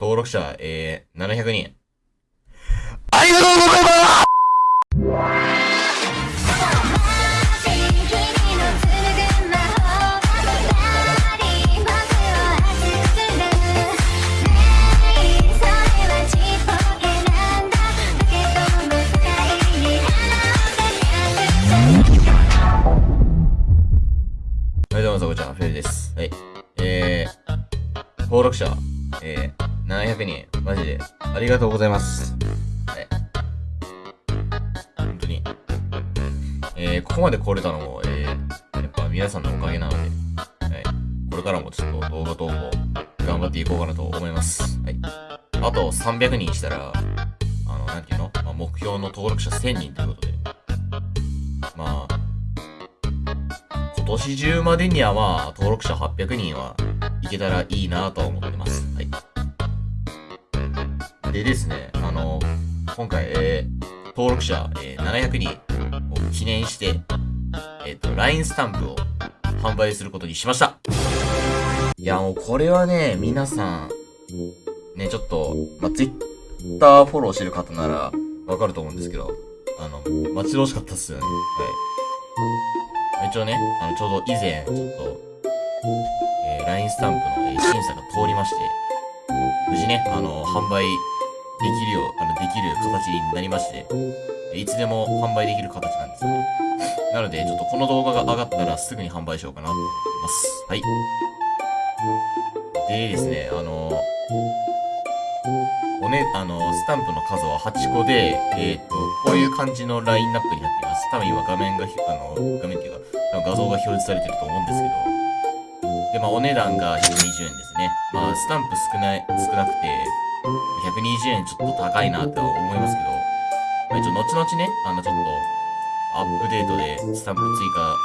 登録者、えー、700人。ありがとうございますはい、どうも、そこちゃん、フェルです。はい。えー、登録者、えー、700人、マジで、ありがとうございます。はい。本当に。えー、ここまで来れたのも、えー、やっぱ皆さんのおかげなので、はい。これからもちょっと動画投稿、頑張っていこうかなと思います。はい。あと300人したら、あの、なんていうの、まあ、目標の登録者1000人ということで、まあ、今年中までにはまあ、登録者800人はいけたらいいなとは思ってます。でですね、あの、今回、えー、登録者、えー、700人を記念して、えっ、と、LINE スタンプを販売することにしました。いや、もうこれはね、皆さん、ね、ちょっと、ま、Twitter フォローしてる方ならわかると思うんですけど、あの、待ち遠しかったっすよね。はい。一応ね、あの、ちょうど以前、ちょっと、えー、LINE スタンプの、え審査が通りまして、無事ね、あの、販売できるよう、あの、できる形になりまして、いつでも販売できる形なんですよね。なので、ちょっとこの動画が上がったらすぐに販売しようかなと思います。はい。でですね、あの、おね、あの、スタンプの数は8個で、えっ、と、こういう感じのラインナップになっています。多分今画面が、あの、画面っていうか、多分画像が表示されてると思うんですけど、で、まあ、お値段が120円ですね。まあ、スタンプ少ない、少なくて、120円ちょっと高いなとは思いますけど、まあ、一応、後々ね、あの、ちょっと、アップデートでスタンプ追加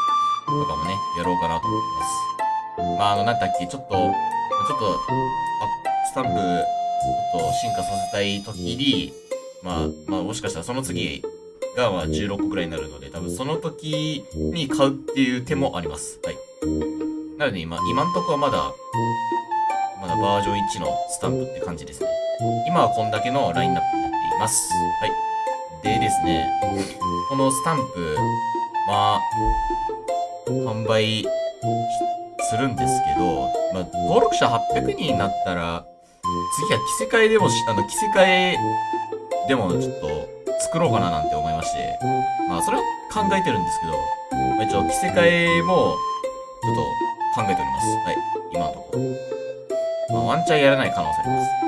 とかもね、やろうかなと思ってます。まあ、あの、なんだっけ、ちょっと、ちょっと、あスタンプ、ちょっと進化させたい時に、まあ、まあ、もしかしたらその次が、まあ、16個くらいになるので、多分その時に買うっていう手もあります。はい。なので今、今んとこはまだ、まだバージョン1のスタンプって感じですね。今はこんだけのラインナップになっています。はい。でですね、このスタンプ、まあ、販売するんですけど、まあ、登録者800人になったら、次は着せ替えでもし、あの、着せ替えでもちょっと作ろうかななんて思いまして、まあ、それは考えてるんですけど、まあ、一応着せ替えも、ちょっと考えております。はい。今のところ。まあ、ワンチャンやらない可能性あります。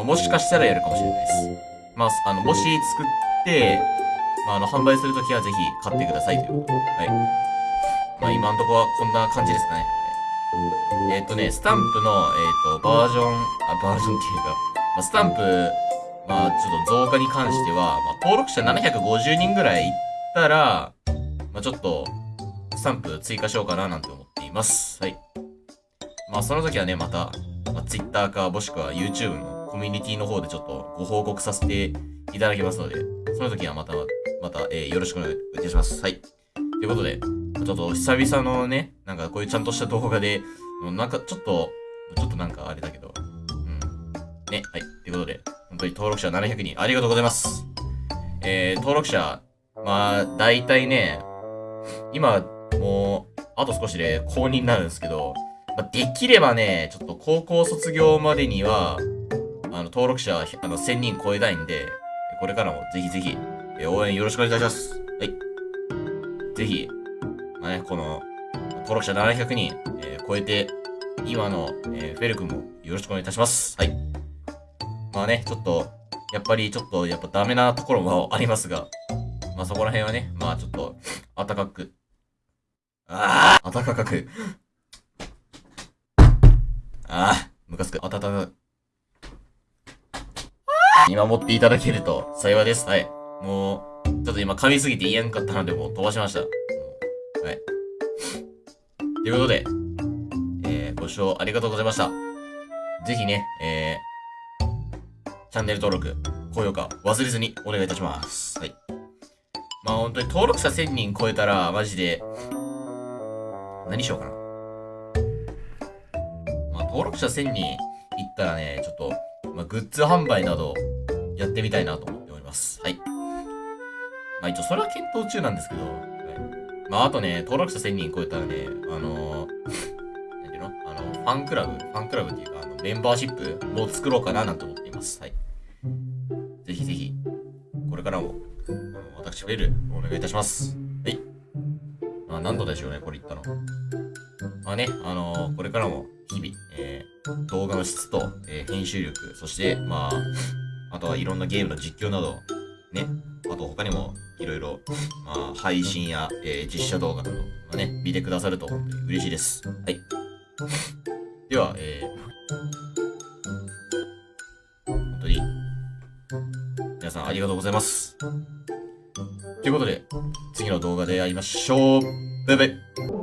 まあ、もしかしたらやるかもしれないです。まあ、あの、もし作って、まあ、あの、販売するときはぜひ買ってくださいということ。はい。まあ、今のとこはこんな感じですかね。えーっとね、スタンプの、えーっと、バージョン、あ、バージョンっていうか、まあ、スタンプ、まあ、ちょっと増加に関しては、まあ、登録者750人ぐらいいったら、まあ、ちょっと、スタンプ追加しようかななんて思っています。はい。まあ、その時はね、また、まあ、Twitter か、もしくは YouTube のミュニティの方でちょっとご報告させていただきますので、その時はまた、また、えーよろしくお願いいたします。はい。ということで、ちょっと久々のね、なんかこういうちゃんとした動画で、なんかちょっと、ちょっとなんかあれだけど、うん。ね、はい。ということで、本当に登録者700人ありがとうございます。えー、登録者、まあ、大体ね、今、もう、あと少しで公認になるんですけど、まあ、できればね、ちょっと高校卒業までには、の、登録者、あの、1000人超えたいんで、これからもぜひぜひ、え応援よろしくお願いします。はい。ぜひ、まあね、この、登録者700人、えー超えて、今の、えーフェル君もよろしくお願いいたします。はい。まあね、ちょっと、やっぱりちょっと、やっぱダメなところも ありますが、まあそこら辺はね、まあちょっと、暖かく、ああ暖かく、ああムカつく、暖かく、見守っていただけると幸いです。はい。もう、ちょっと今噛みすぎて言えんかったので、もう飛ばしました。はい。ということで、えー、ご視聴ありがとうございました。ぜひね、えー、チャンネル登録、高評価忘れずにお願いいたします。はい。まあ本当に登録者1000人超えたら、マジで、何しようかな。まあ登録者1000人いったらね、ちょっと、ままあ、グッズ販売などやってみたいなと思っております。はい。まあ一応それは検討中なんですけど、はいまああとね、登録者1000人超えたらね、あのー、なんていうの？あの、ファンクラブ、ファンクラブっていうか、あのメンバーシップも作ろうかななんて思っています。はい。ぜひぜひ、これからも、あの私はエル、お願いいたします。はい。まあ何度でしょうね、これ言ったの。まあね、あのーこれからも日々、えー動画の質と、えー編集力、そして、まあ、あとはいろんなゲームの実況など、ね、あと他にもいろいろ、まあ、配信や、えー実写動画など、まあね、見てくださると本当に嬉しいです。はい。では、えー、本当に、皆さんありがとうございます。ということで、次の動画で会いましょう。バイバイ。